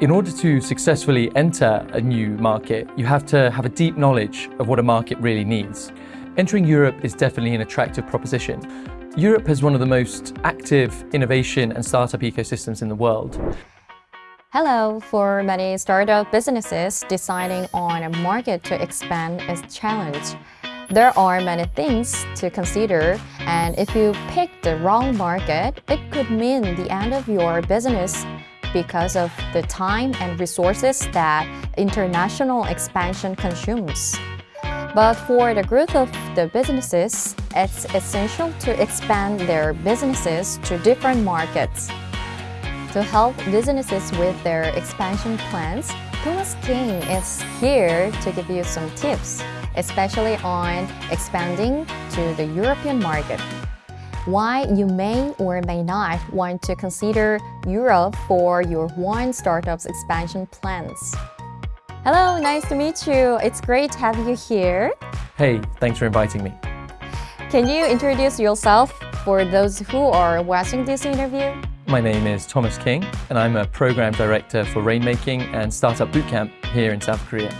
In order to successfully enter a new market, you have to have a deep knowledge of what a market really needs. Entering Europe is definitely an attractive proposition. Europe has one of the most active innovation and startup ecosystems in the world. Hello, for many startup businesses, deciding on a market to expand is a challenge. There are many things to consider, and if you pick the wrong market, it could mean the end of your business because of the time and resources that international expansion consumes. But for the growth of the businesses, it's essential to expand their businesses to different markets. To help businesses with their expansion plans, Thomas King is here to give you some tips, especially on expanding to the European market why you may or may not want to consider Europe for your wine startup's expansion plans. Hello, nice to meet you. It's great to have you here. Hey, thanks for inviting me. Can you introduce yourself for those who are watching this interview? My name is Thomas King, and I'm a program director for Rainmaking and Startup Bootcamp here in South Korea.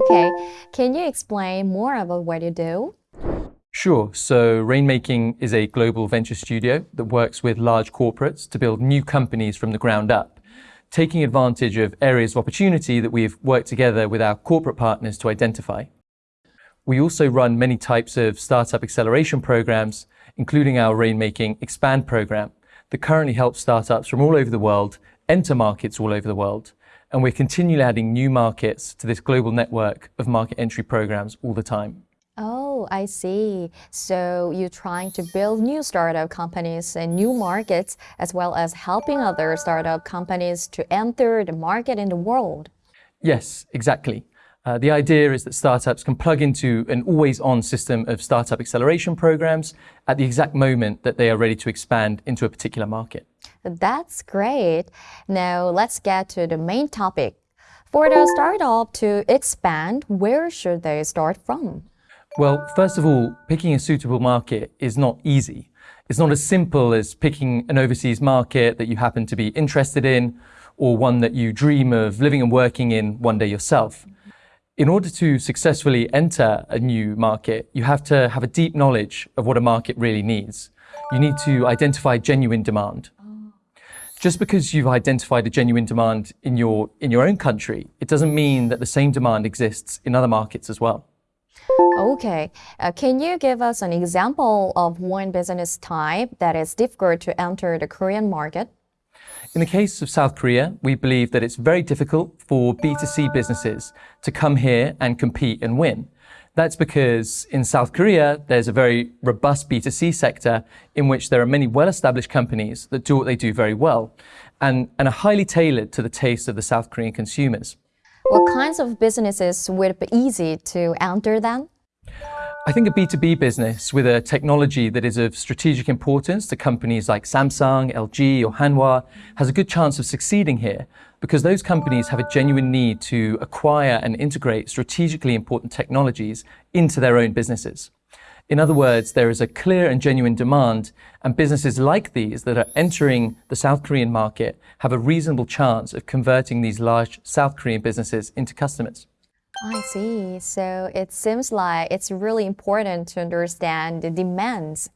Okay, can you explain more about what you do? Sure. So Rainmaking is a global venture studio that works with large corporates to build new companies from the ground up, taking advantage of areas of opportunity that we've worked together with our corporate partners to identify. We also run many types of startup acceleration programs, including our Rainmaking Expand program that currently helps startups from all over the world enter markets all over the world and we're continually adding new markets to this global network of market entry programs all the time. Oh, I see. So you're trying to build new startup companies and new markets, as well as helping other startup companies to enter the market in the world. Yes, exactly. Uh, the idea is that startups can plug into an always-on system of startup acceleration programs at the exact moment that they are ready to expand into a particular market. That's great. Now let's get to the main topic. For the startup to expand, where should they start from? Well, first of all, picking a suitable market is not easy. It's not as simple as picking an overseas market that you happen to be interested in or one that you dream of living and working in one day yourself. In order to successfully enter a new market, you have to have a deep knowledge of what a market really needs. You need to identify genuine demand just because you've identified a genuine demand in your, in your own country, it doesn't mean that the same demand exists in other markets as well. Okay. Uh, can you give us an example of one business type that is difficult to enter the Korean market? In the case of South Korea, we believe that it's very difficult for B2C businesses to come here and compete and win. That's because in South Korea, there's a very robust B2C sector in which there are many well-established companies that do what they do very well and, and are highly tailored to the taste of the South Korean consumers. What kinds of businesses would be easy to enter then? I think a B2B business with a technology that is of strategic importance to companies like Samsung, LG or Hanwha has a good chance of succeeding here because those companies have a genuine need to acquire and integrate strategically important technologies into their own businesses. In other words, there is a clear and genuine demand and businesses like these that are entering the South Korean market have a reasonable chance of converting these large South Korean businesses into customers. I see. So it seems like it's really important to understand the demands.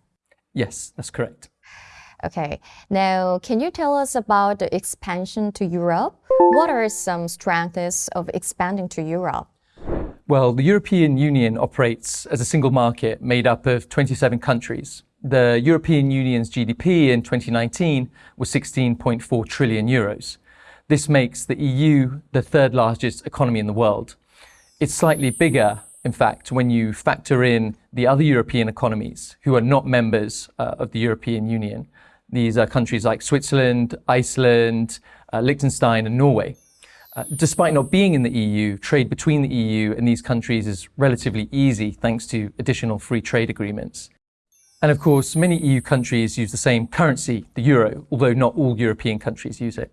Yes, that's correct. Okay. Now, can you tell us about the expansion to Europe? What are some strengths of expanding to Europe? Well, the European Union operates as a single market made up of 27 countries. The European Union's GDP in 2019 was 16.4 trillion euros. This makes the EU the third largest economy in the world. It's slightly bigger, in fact, when you factor in the other European economies who are not members uh, of the European Union. These are countries like Switzerland, Iceland, uh, Liechtenstein and Norway. Uh, despite not being in the EU, trade between the EU and these countries is relatively easy thanks to additional free trade agreements. And of course, many EU countries use the same currency, the euro, although not all European countries use it.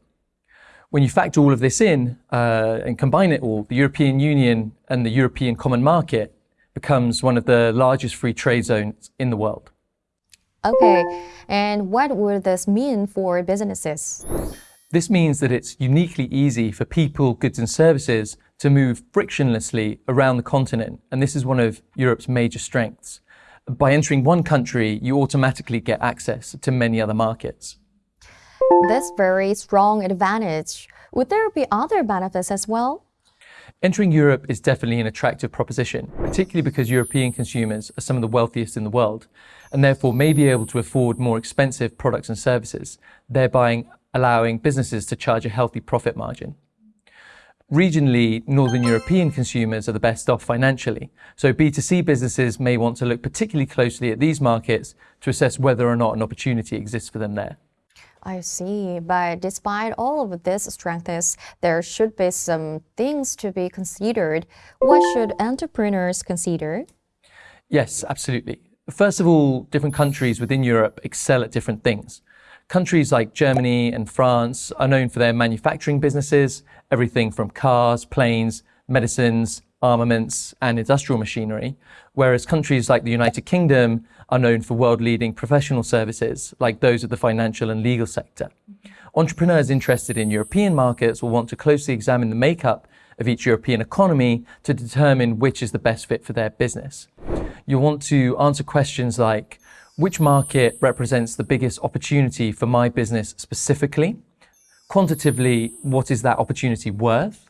When you factor all of this in uh, and combine it all, the European Union and the European Common Market becomes one of the largest free trade zones in the world. Okay, and what would this mean for businesses? This means that it's uniquely easy for people, goods, and services to move frictionlessly around the continent, and this is one of Europe's major strengths. By entering one country, you automatically get access to many other markets. This very strong advantage. Would there be other benefits as well? Entering Europe is definitely an attractive proposition, particularly because European consumers are some of the wealthiest in the world and therefore may be able to afford more expensive products and services, thereby allowing businesses to charge a healthy profit margin. Regionally, Northern European consumers are the best off financially, so B2C businesses may want to look particularly closely at these markets to assess whether or not an opportunity exists for them there. I see. But despite all of these strengths, there should be some things to be considered. What should entrepreneurs consider? Yes, absolutely. First of all, different countries within Europe excel at different things. Countries like Germany and France are known for their manufacturing businesses, everything from cars, planes, medicines, armaments, and industrial machinery, whereas countries like the United Kingdom are known for world leading professional services, like those of the financial and legal sector. Entrepreneurs interested in European markets will want to closely examine the makeup of each European economy to determine which is the best fit for their business. You'll want to answer questions like which market represents the biggest opportunity for my business specifically? Quantitatively, what is that opportunity worth?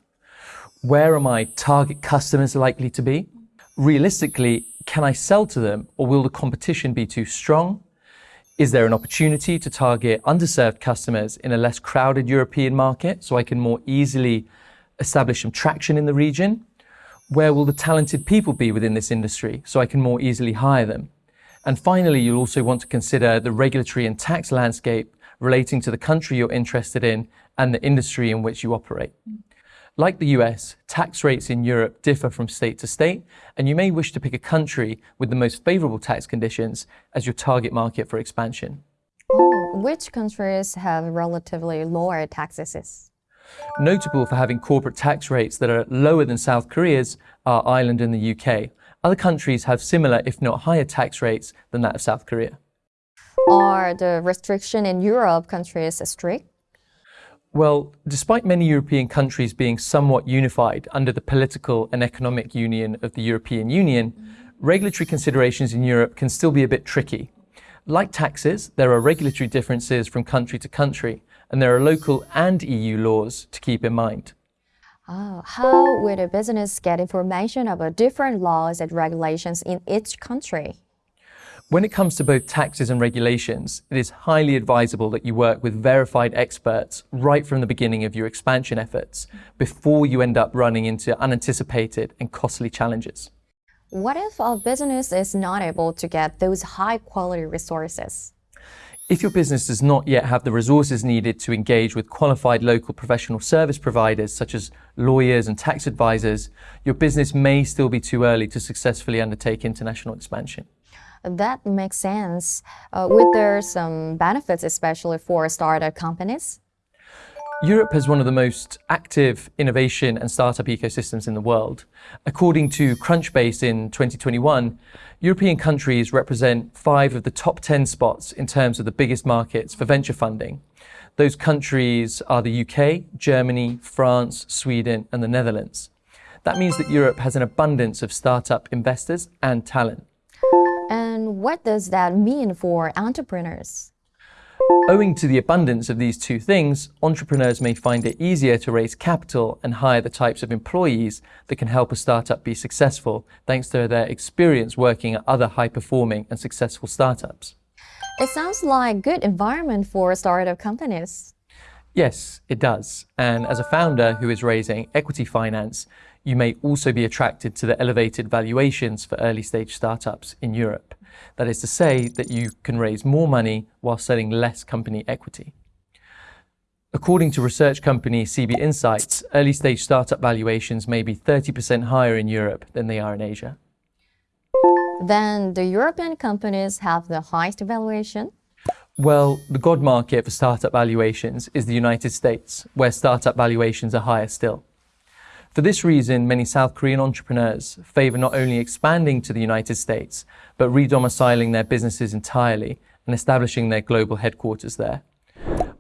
Where are my target customers likely to be? Realistically, can I sell to them or will the competition be too strong? Is there an opportunity to target underserved customers in a less crowded European market so I can more easily establish some traction in the region? Where will the talented people be within this industry so I can more easily hire them? And finally, you'll also want to consider the regulatory and tax landscape relating to the country you're interested in and the industry in which you operate. Like the US, tax rates in Europe differ from state to state, and you may wish to pick a country with the most favorable tax conditions as your target market for expansion. Which countries have relatively lower taxes? Notable for having corporate tax rates that are lower than South Korea's are Ireland and the UK. Other countries have similar, if not higher, tax rates than that of South Korea. Are the restrictions in Europe countries strict? Well, despite many European countries being somewhat unified under the political and economic union of the European Union, regulatory considerations in Europe can still be a bit tricky. Like taxes, there are regulatory differences from country to country, and there are local and EU laws to keep in mind. Oh, how would a business get information about different laws and regulations in each country? When it comes to both taxes and regulations, it is highly advisable that you work with verified experts right from the beginning of your expansion efforts before you end up running into unanticipated and costly challenges. What if our business is not able to get those high quality resources? If your business does not yet have the resources needed to engage with qualified local professional service providers such as lawyers and tax advisors, your business may still be too early to successfully undertake international expansion. That makes sense. Uh, would there some benefits, especially for startup companies? Europe has one of the most active innovation and startup ecosystems in the world. According to Crunchbase in 2021, European countries represent five of the top 10 spots in terms of the biggest markets for venture funding. Those countries are the UK, Germany, France, Sweden, and the Netherlands. That means that Europe has an abundance of startup investors and talent. And what does that mean for entrepreneurs? Owing to the abundance of these two things, entrepreneurs may find it easier to raise capital and hire the types of employees that can help a startup be successful thanks to their experience working at other high performing and successful startups. It sounds like a good environment for startup companies. Yes, it does. And as a founder who is raising equity finance, you may also be attracted to the elevated valuations for early stage startups in Europe. That is to say that you can raise more money while selling less company equity. According to research company CB Insights, early stage startup valuations may be 30% higher in Europe than they are in Asia. Then the European companies have the highest valuation? Well, the God market for startup valuations is the United States, where startup valuations are higher still. For this reason, many South Korean entrepreneurs favor not only expanding to the United States, but redomiciling their businesses entirely and establishing their global headquarters there.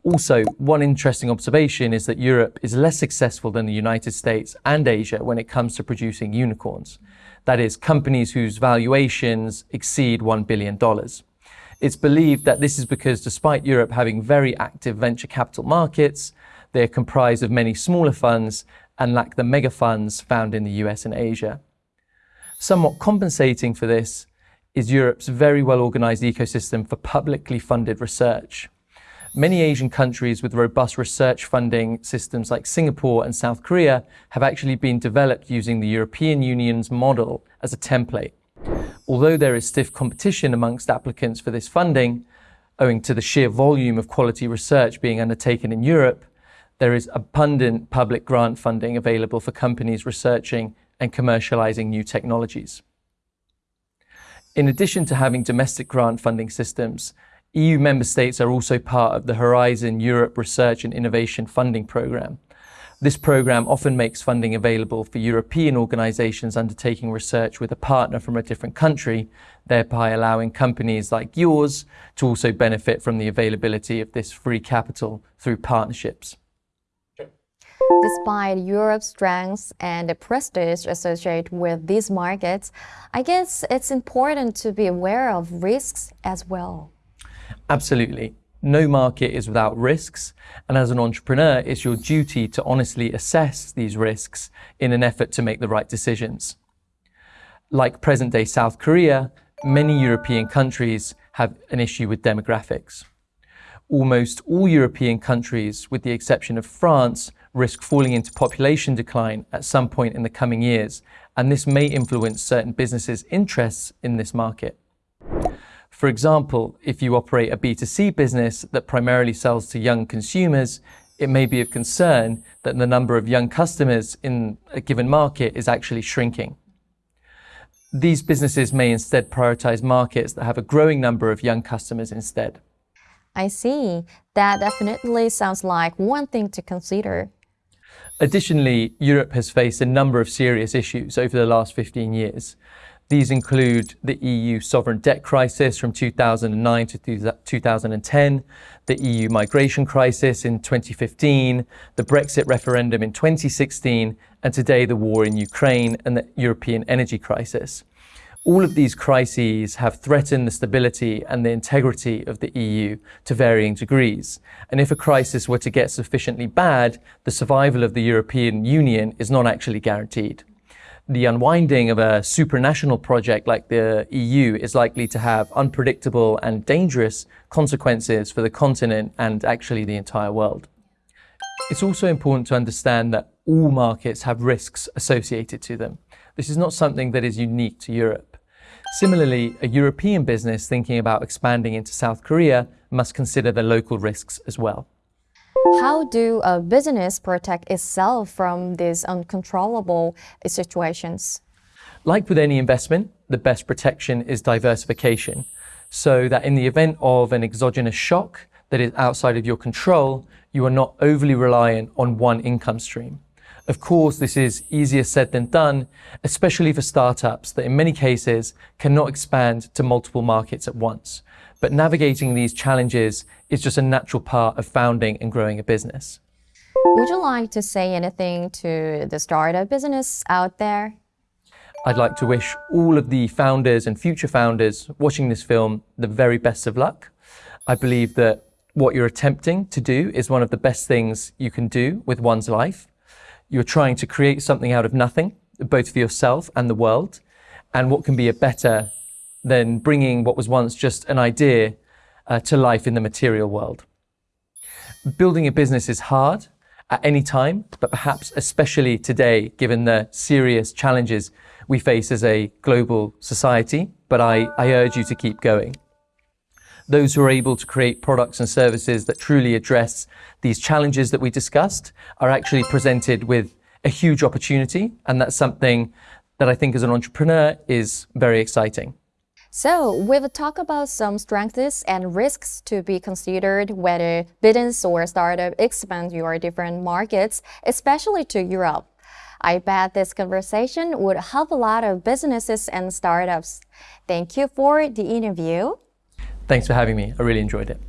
Also, one interesting observation is that Europe is less successful than the United States and Asia when it comes to producing unicorns. That is, companies whose valuations exceed $1 billion. It's believed that this is because despite Europe having very active venture capital markets, they're comprised of many smaller funds and lack the mega funds found in the US and Asia. Somewhat compensating for this is Europe's very well organized ecosystem for publicly funded research. Many Asian countries with robust research funding systems like Singapore and South Korea have actually been developed using the European Union's model as a template. Although there is stiff competition amongst applicants for this funding, owing to the sheer volume of quality research being undertaken in Europe, there is abundant public grant funding available for companies researching and commercializing new technologies. In addition to having domestic grant funding systems, EU member states are also part of the Horizon Europe Research and Innovation Funding Programme. This programme often makes funding available for European organisations undertaking research with a partner from a different country, thereby allowing companies like yours to also benefit from the availability of this free capital through partnerships. Despite Europe's strengths and the prestige associated with these markets, I guess it's important to be aware of risks as well. Absolutely. No market is without risks. And as an entrepreneur, it's your duty to honestly assess these risks in an effort to make the right decisions. Like present day South Korea, many European countries have an issue with demographics. Almost all European countries, with the exception of France, risk falling into population decline at some point in the coming years, and this may influence certain businesses' interests in this market. For example, if you operate a B2C business that primarily sells to young consumers, it may be of concern that the number of young customers in a given market is actually shrinking. These businesses may instead prioritize markets that have a growing number of young customers instead. I see. That definitely sounds like one thing to consider. Additionally, Europe has faced a number of serious issues over the last 15 years. These include the EU sovereign debt crisis from 2009 to 2010, the EU migration crisis in 2015, the Brexit referendum in 2016, and today the war in Ukraine and the European energy crisis. All of these crises have threatened the stability and the integrity of the EU to varying degrees. And if a crisis were to get sufficiently bad, the survival of the European Union is not actually guaranteed the unwinding of a supranational project like the EU is likely to have unpredictable and dangerous consequences for the continent and actually the entire world. It's also important to understand that all markets have risks associated to them. This is not something that is unique to Europe. Similarly, a European business thinking about expanding into South Korea must consider the local risks as well. How do a business protect itself from these uncontrollable situations? Like with any investment, the best protection is diversification. So that in the event of an exogenous shock that is outside of your control, you are not overly reliant on one income stream. Of course, this is easier said than done, especially for startups that in many cases cannot expand to multiple markets at once. But navigating these challenges is just a natural part of founding and growing a business. Would you like to say anything to the startup business out there? I'd like to wish all of the founders and future founders watching this film the very best of luck. I believe that what you're attempting to do is one of the best things you can do with one's life. You're trying to create something out of nothing, both for yourself and the world. And what can be a better than bringing what was once just an idea uh, to life in the material world. Building a business is hard at any time, but perhaps especially today, given the serious challenges we face as a global society. But I, I urge you to keep going. Those who are able to create products and services that truly address these challenges that we discussed are actually presented with a huge opportunity. And that's something that I think as an entrepreneur is very exciting. So we've talked about some strengths and risks to be considered whether business or startup expand your different markets, especially to Europe. I bet this conversation would help a lot of businesses and startups. Thank you for the interview. Thanks for having me. I really enjoyed it.